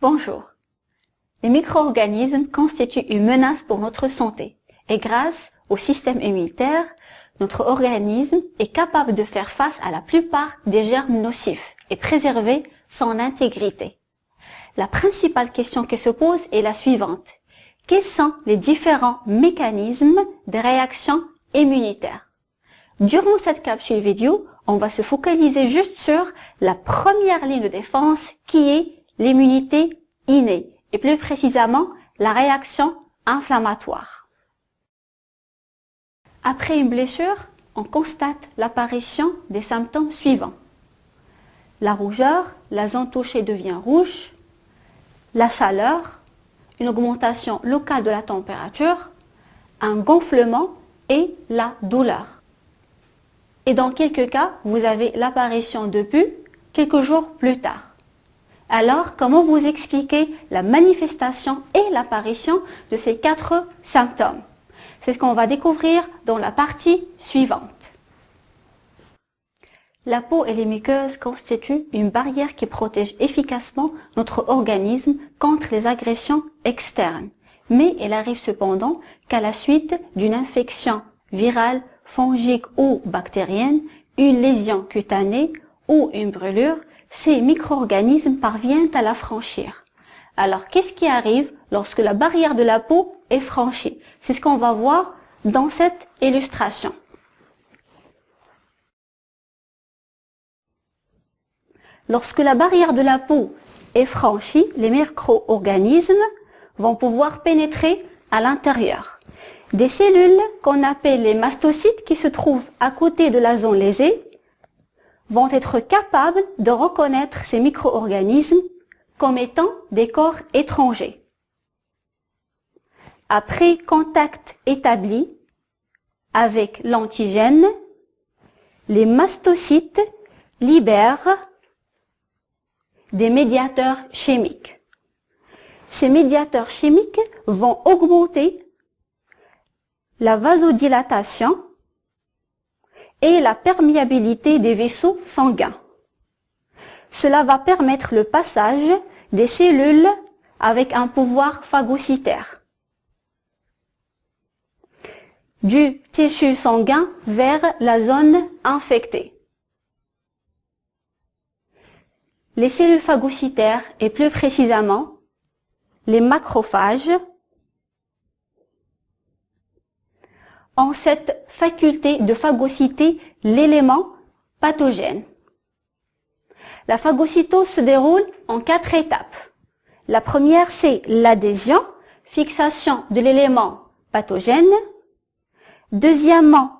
Bonjour. Les micro-organismes constituent une menace pour notre santé et grâce au système immunitaire, notre organisme est capable de faire face à la plupart des germes nocifs et préserver son intégrité. La principale question qui se pose est la suivante. Quels sont les différents mécanismes de réaction immunitaire? Durant cette capsule vidéo, on va se focaliser juste sur la première ligne de défense qui est l'immunité innée, et plus précisément la réaction inflammatoire. Après une blessure, on constate l'apparition des symptômes suivants. La rougeur, la zone touchée devient rouge, la chaleur, une augmentation locale de la température, un gonflement et la douleur. Et dans quelques cas, vous avez l'apparition de pus quelques jours plus tard. Alors, comment vous expliquez la manifestation et l'apparition de ces quatre symptômes? C'est ce qu'on va découvrir dans la partie suivante. La peau et les muqueuses constituent une barrière qui protège efficacement notre organisme contre les agressions externes. Mais elle arrive cependant qu'à la suite d'une infection virale, fongique ou bactérienne, une lésion cutanée ou une brûlure, ces micro-organismes parviennent à la franchir. Alors, qu'est-ce qui arrive lorsque la barrière de la peau est franchie? C'est ce qu'on va voir dans cette illustration. Lorsque la barrière de la peau est franchie, les micro-organismes vont pouvoir pénétrer à l'intérieur. Des cellules qu'on appelle les mastocytes qui se trouvent à côté de la zone lésée vont être capables de reconnaître ces micro-organismes comme étant des corps étrangers. Après contact établi avec l'antigène, les mastocytes libèrent des médiateurs chimiques. Ces médiateurs chimiques vont augmenter la vasodilatation et la perméabilité des vaisseaux sanguins. Cela va permettre le passage des cellules avec un pouvoir phagocytaire du tissu sanguin vers la zone infectée. Les cellules phagocytaires et plus précisément les macrophages ont cette faculté de phagocyter l'élément pathogène. La phagocytose se déroule en quatre étapes. La première, c'est l'adhésion, fixation de l'élément pathogène. Deuxièmement,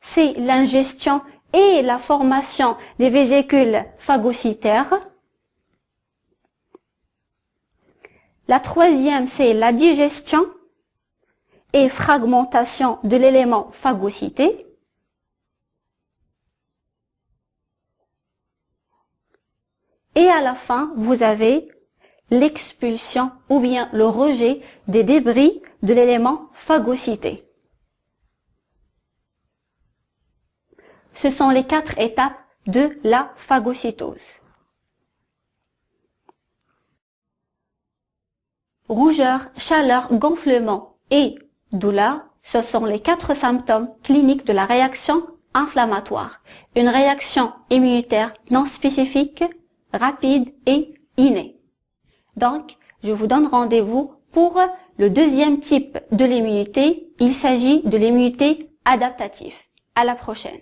c'est l'ingestion et la formation des vésicules phagocytaires. La troisième, c'est la digestion et fragmentation de l'élément phagocyté. Et à la fin, vous avez l'expulsion ou bien le rejet des débris de l'élément phagocyté. Ce sont les quatre étapes de la phagocytose. Rougeur, chaleur, gonflement et Douleur, ce sont les quatre symptômes cliniques de la réaction inflammatoire. Une réaction immunitaire non spécifique, rapide et innée. Donc, je vous donne rendez-vous pour le deuxième type de l'immunité. Il s'agit de l'immunité adaptative. À la prochaine.